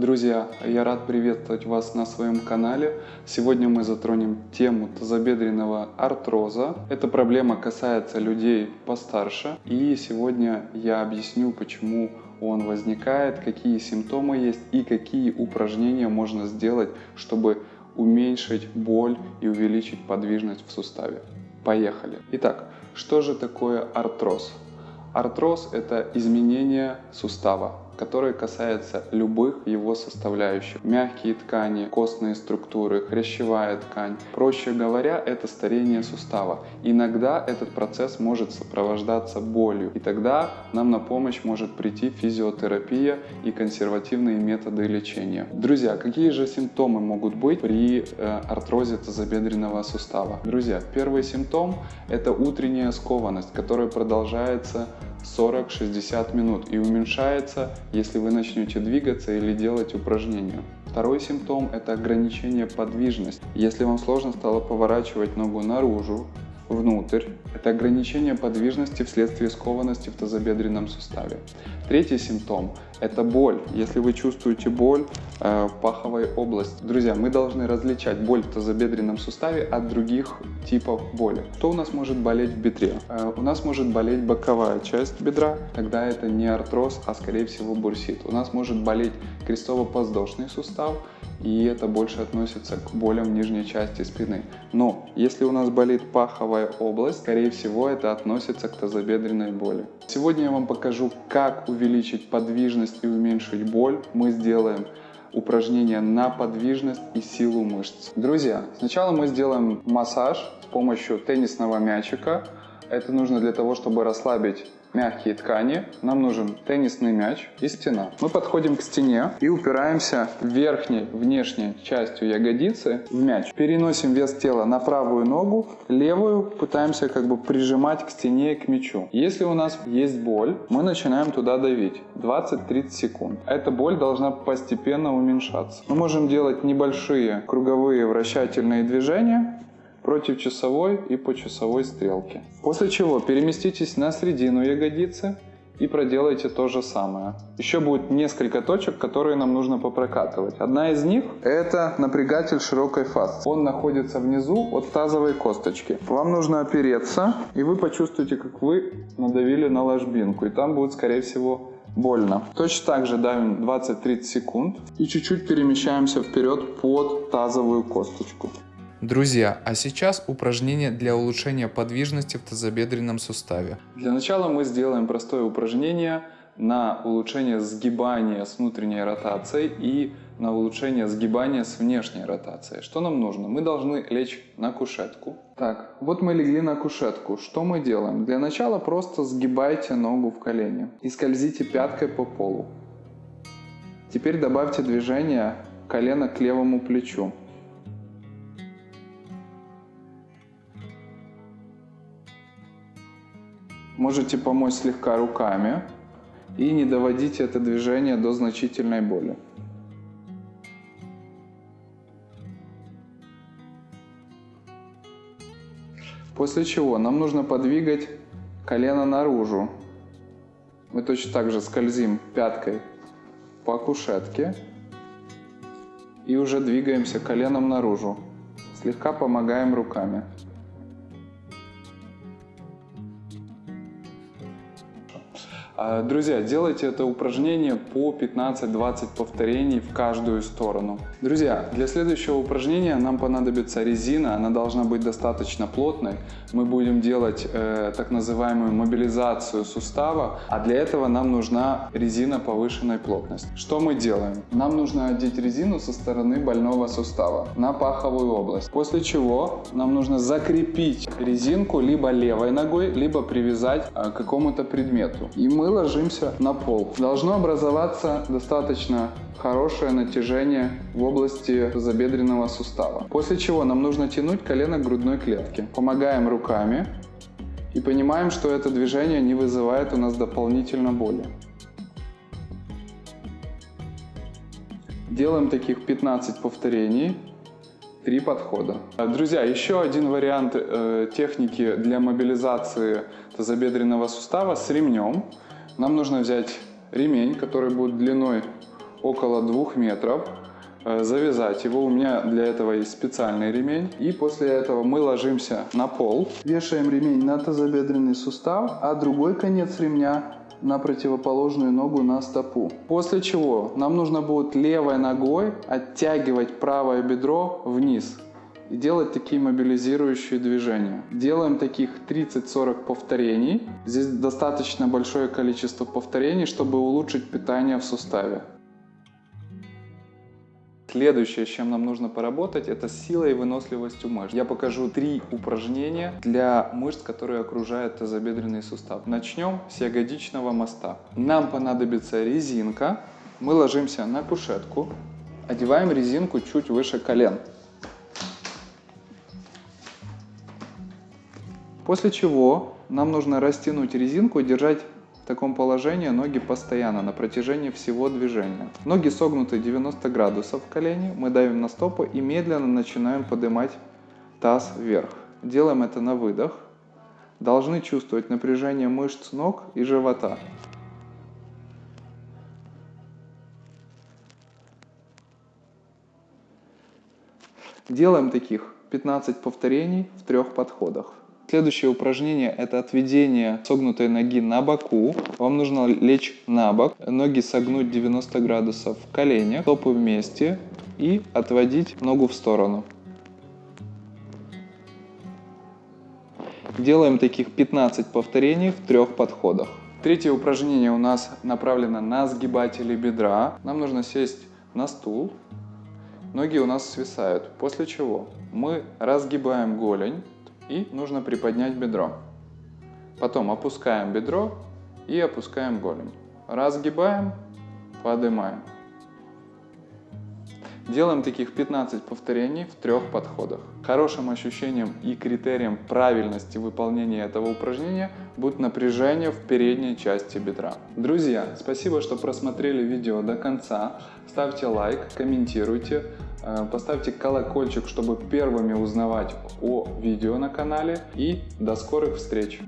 Друзья, я рад приветствовать вас на своем канале. Сегодня мы затронем тему тазобедренного артроза. Эта проблема касается людей постарше. И сегодня я объясню, почему он возникает, какие симптомы есть и какие упражнения можно сделать, чтобы уменьшить боль и увеличить подвижность в суставе. Поехали! Итак, что же такое артроз? Артроз – это изменение сустава, который касается любых его составляющих. Мягкие ткани, костные структуры, хрящевая ткань. Проще говоря, это старение сустава. Иногда этот процесс может сопровождаться болью, и тогда нам на помощь может прийти физиотерапия и консервативные методы лечения. Друзья, какие же симптомы могут быть при э, артрозе тазобедренного сустава? Друзья, первый симптом – это утренняя скованность, которая продолжается 40-60 минут и уменьшается, если вы начнете двигаться или делать упражнения. Второй симптом – это ограничение подвижности. Если вам сложно стало поворачивать ногу наружу, внутрь. Это ограничение подвижности вследствие скованности в тазобедренном суставе. Третий симптом – это боль. Если вы чувствуете боль э, в паховой области. Друзья, мы должны различать боль в тазобедренном суставе от других типов боли. Что у нас может болеть в бедре? Э, у нас может болеть боковая часть бедра, тогда это не артроз, а скорее всего бурсит. У нас может болеть крестово-подвздошный сустав, и это больше относится к болям в нижней части спины. Но если у нас болит паховая область, скорее всего это относится к тазобедренной боли. Сегодня я вам покажу, как увеличить подвижность и уменьшить боль. Мы сделаем упражнения на подвижность и силу мышц. Друзья, сначала мы сделаем массаж с помощью теннисного мячика. Это нужно для того, чтобы расслабить мягкие ткани, нам нужен теннисный мяч и стена. Мы подходим к стене и упираемся верхней, внешней частью ягодицы в мяч. Переносим вес тела на правую ногу, левую пытаемся как бы прижимать к стене и к мячу. Если у нас есть боль, мы начинаем туда давить 20-30 секунд. Эта боль должна постепенно уменьшаться. Мы можем делать небольшие круговые вращательные движения против часовой и по часовой стрелке. После чего переместитесь на середину ягодицы и проделайте то же самое. Еще будет несколько точек, которые нам нужно попрокатывать. Одна из них это напрягатель широкой фасции. Он находится внизу от тазовой косточки. Вам нужно опереться, и вы почувствуете, как вы надавили на ложбинку. И там будет, скорее всего, больно. Точно так же давим 20-30 секунд и чуть-чуть перемещаемся вперед под тазовую косточку. Друзья, а сейчас упражнение для улучшения подвижности в тазобедренном суставе. Для начала мы сделаем простое упражнение на улучшение сгибания с внутренней ротацией и на улучшение сгибания с внешней ротацией. Что нам нужно? Мы должны лечь на кушетку. Так, вот мы легли на кушетку. Что мы делаем? Для начала просто сгибайте ногу в колени и скользите пяткой по полу. Теперь добавьте движение колена к левому плечу. Можете помочь слегка руками и не доводите это движение до значительной боли. После чего нам нужно подвигать колено наружу. Мы точно так же скользим пяткой по кушетке и уже двигаемся коленом наружу. Слегка помогаем руками. Друзья, делайте это упражнение по 15-20 повторений в каждую сторону. Друзья, для следующего упражнения нам понадобится резина, она должна быть достаточно плотной. Мы будем делать э, так называемую мобилизацию сустава, а для этого нам нужна резина повышенной плотности. Что мы делаем? Нам нужно одеть резину со стороны больного сустава на паховую область, после чего нам нужно закрепить резинку либо левой ногой, либо привязать э, к какому-то предмету. И мы ложимся на пол. Должно образоваться достаточно хорошее натяжение в области забедренного сустава. После чего нам нужно тянуть колено к грудной клетке. Помогаем руками и понимаем, что это движение не вызывает у нас дополнительно боли. Делаем таких 15 повторений, 3 подхода. Друзья, еще один вариант э, техники для мобилизации тазобедренного сустава с ремнем. Нам нужно взять ремень, который будет длиной около 2 метров, э, завязать его. У меня для этого есть специальный ремень. И после этого мы ложимся на пол, вешаем ремень на тазобедренный сустав, а другой конец ремня на противоположную ногу на стопу. После чего нам нужно будет левой ногой оттягивать правое бедро вниз и делать такие мобилизирующие движения. Делаем таких 30-40 повторений. Здесь достаточно большое количество повторений, чтобы улучшить питание в суставе. Следующее, с чем нам нужно поработать, это сила и выносливостью мышц. Я покажу три упражнения для мышц, которые окружают тазобедренный сустав. Начнем с ягодичного моста. Нам понадобится резинка. Мы ложимся на кушетку, одеваем резинку чуть выше колен. После чего нам нужно растянуть резинку и держать таком положении ноги постоянно на протяжении всего движения. Ноги согнуты 90 градусов в колени, мы давим на стопу и медленно начинаем поднимать таз вверх. Делаем это на выдох. Должны чувствовать напряжение мышц ног и живота. Делаем таких 15 повторений в трех подходах. Следующее упражнение это отведение согнутой ноги на боку. Вам нужно лечь на бок, ноги согнуть 90 градусов в коленях, стопы вместе и отводить ногу в сторону. Делаем таких 15 повторений в трех подходах. Третье упражнение у нас направлено на сгибатели бедра. Нам нужно сесть на стул. Ноги у нас свисают. После чего мы разгибаем голень и нужно приподнять бедро. Потом опускаем бедро и опускаем голень. Разгибаем, поднимаем. Делаем таких 15 повторений в трех подходах. Хорошим ощущением и критерием правильности выполнения этого упражнения будет напряжение в передней части бедра. Друзья, спасибо, что просмотрели видео до конца. Ставьте лайк, комментируйте. Э, поставьте колокольчик, чтобы первыми узнавать о видео на канале. И до скорых встреч!